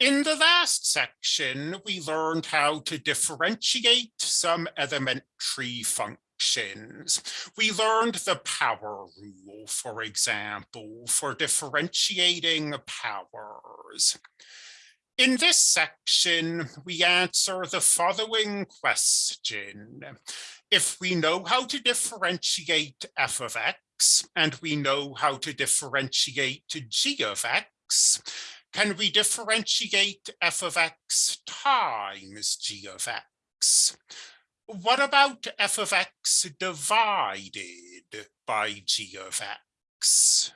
In the last section, we learned how to differentiate some elementary functions. We learned the power rule, for example, for differentiating powers. In this section, we answer the following question. If we know how to differentiate f of x, and we know how to differentiate g of x, can we differentiate f of x times g of x? What about f of x divided by g of x?